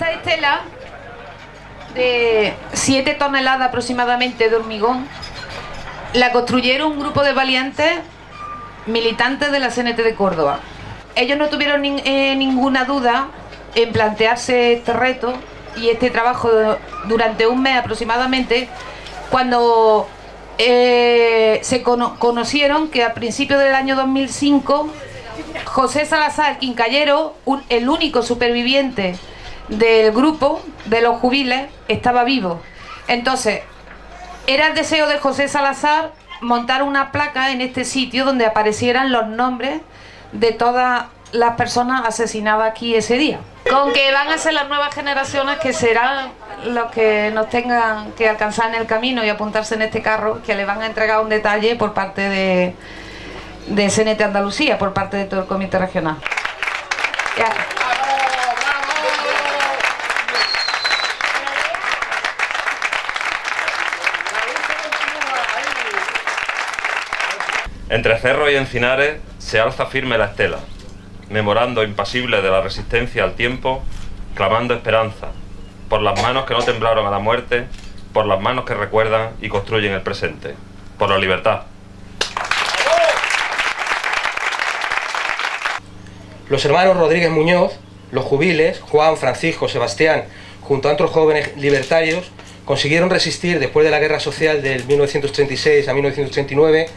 estela de 7 toneladas aproximadamente de hormigón la construyeron un grupo de valientes militantes de la CNT de Córdoba. Ellos no tuvieron eh, ninguna duda en plantearse este reto y este trabajo durante un mes aproximadamente cuando eh, se conocieron que a principios del año 2005 José Salazar Quincallero, el único superviviente del grupo de los jubiles, estaba vivo. Entonces, era el deseo de José Salazar montar una placa en este sitio donde aparecieran los nombres de todas las personas asesinadas aquí ese día. Con que van a ser las nuevas generaciones que serán los que nos tengan que alcanzar en el camino y apuntarse en este carro, que le van a entregar un detalle por parte de, de CNT Andalucía, por parte de todo el comité regional. Entre cerros y encinares se alza firme la estela, memorando impasible de la resistencia al tiempo, clamando esperanza, por las manos que no temblaron a la muerte, por las manos que recuerdan y construyen el presente, por la libertad. Los hermanos Rodríguez Muñoz, los jubiles, Juan, Francisco, Sebastián, junto a otros jóvenes libertarios, consiguieron resistir después de la guerra social del 1936 a 1939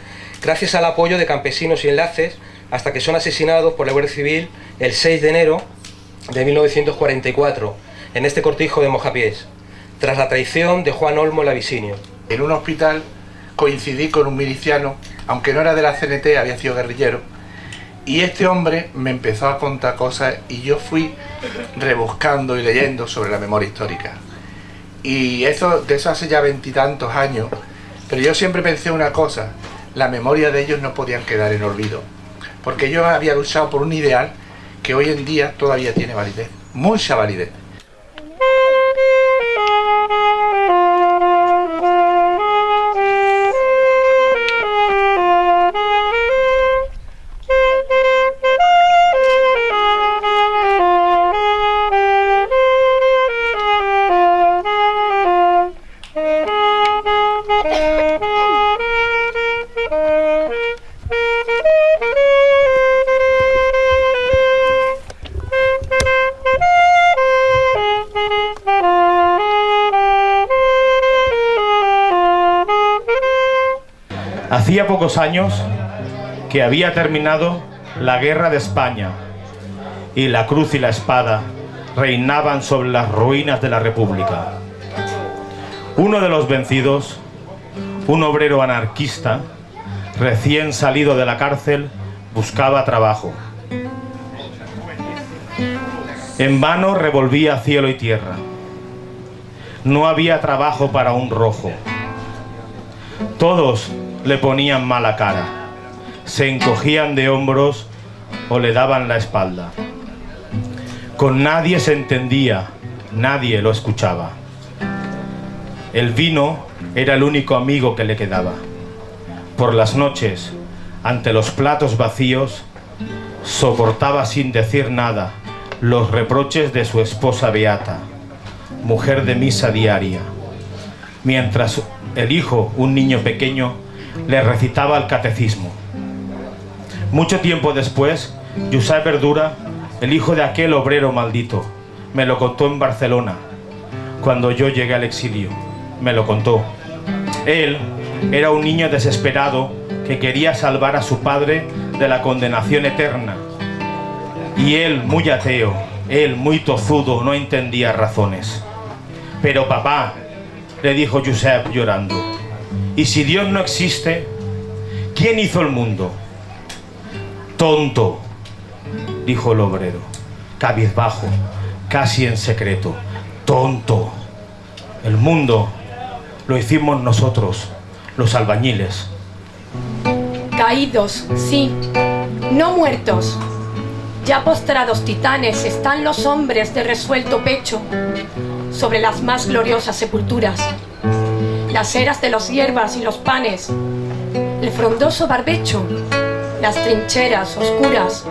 gracias al apoyo de campesinos y enlaces hasta que son asesinados por la Guardia Civil el 6 de enero de 1944 en este cortijo de Mojapiés, tras la traición de Juan Olmo Lavisinio. En un hospital coincidí con un miliciano, aunque no era de la CNT, había sido guerrillero, y este hombre me empezó a contar cosas y yo fui rebuscando y leyendo sobre la memoria histórica. Y eso, de eso hace ya veintitantos años, pero yo siempre pensé una cosa, la memoria de ellos no podían quedar en olvido, porque yo había luchado por un ideal que hoy en día todavía tiene validez, mucha validez. Hacía pocos años que había terminado la guerra de España y la cruz y la espada reinaban sobre las ruinas de la República. Uno de los vencidos, un obrero anarquista, recién salido de la cárcel, buscaba trabajo. En vano revolvía cielo y tierra. No había trabajo para un rojo. Todos le ponían mala cara, se encogían de hombros o le daban la espalda. Con nadie se entendía, nadie lo escuchaba. El vino era el único amigo que le quedaba. Por las noches, ante los platos vacíos, soportaba sin decir nada los reproches de su esposa Beata, mujer de misa diaria, mientras el hijo, un niño pequeño, le recitaba el catecismo. Mucho tiempo después, Josep Verdura, el hijo de aquel obrero maldito, me lo contó en Barcelona, cuando yo llegué al exilio. Me lo contó. Él era un niño desesperado que quería salvar a su padre de la condenación eterna. Y él, muy ateo, él, muy tozudo, no entendía razones. Pero papá, le dijo Josep llorando, y si Dios no existe, ¿quién hizo el mundo? Tonto, dijo el obrero, cabizbajo, casi en secreto. Tonto. El mundo lo hicimos nosotros, los albañiles. Caídos, sí, no muertos. Ya postrados titanes están los hombres de resuelto pecho sobre las más gloriosas sepulturas las eras de los hierbas y los panes, el frondoso barbecho, las trincheras oscuras.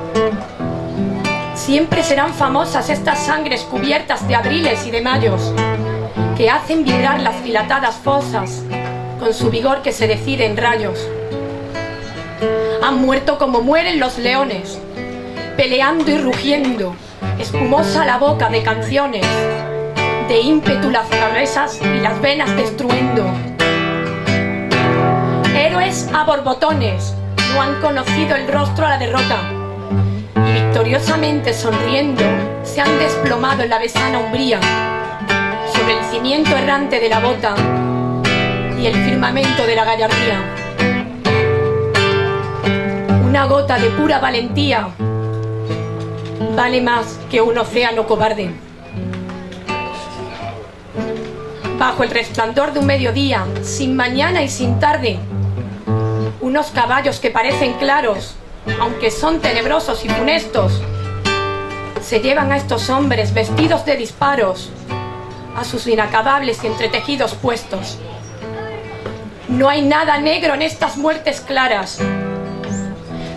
Siempre serán famosas estas sangres cubiertas de abriles y de mayos, que hacen vibrar las dilatadas fosas con su vigor que se decide en rayos. Han muerto como mueren los leones, peleando y rugiendo, espumosa la boca de canciones, de ímpetu las cabezas y las venas destruyendo. Héroes a borbotones no han conocido el rostro a la derrota y victoriosamente sonriendo se han desplomado en la besana umbría sobre el cimiento errante de la bota y el firmamento de la gallardía. Una gota de pura valentía vale más que un océano cobarde. Bajo el resplandor de un mediodía, sin mañana y sin tarde, unos caballos que parecen claros, aunque son tenebrosos y funestos, se llevan a estos hombres vestidos de disparos a sus inacabables y entretejidos puestos. No hay nada negro en estas muertes claras.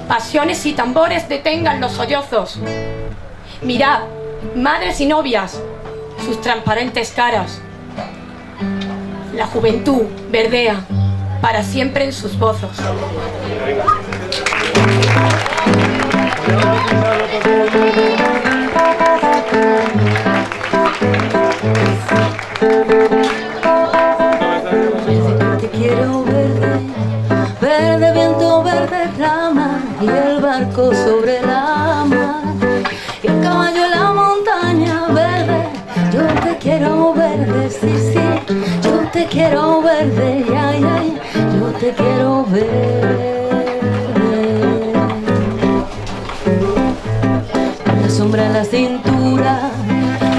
Pasiones y tambores detengan los sollozos. Mirad, madres y novias, sus transparentes caras. La juventud verdea para siempre en sus bozos. Te quiero verde, verde viento, verde rama y el barco sobre la quiero. Con la sombra en la cintura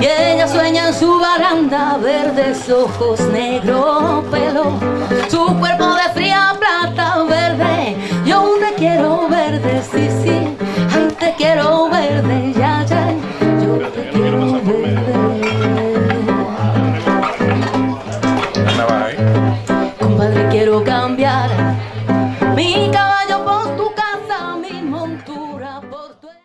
y ella sueña en su baranda, verdes ojos, negro pelo, su cuerpo de fría plata verde. Yo te quiero verde, sí, sí,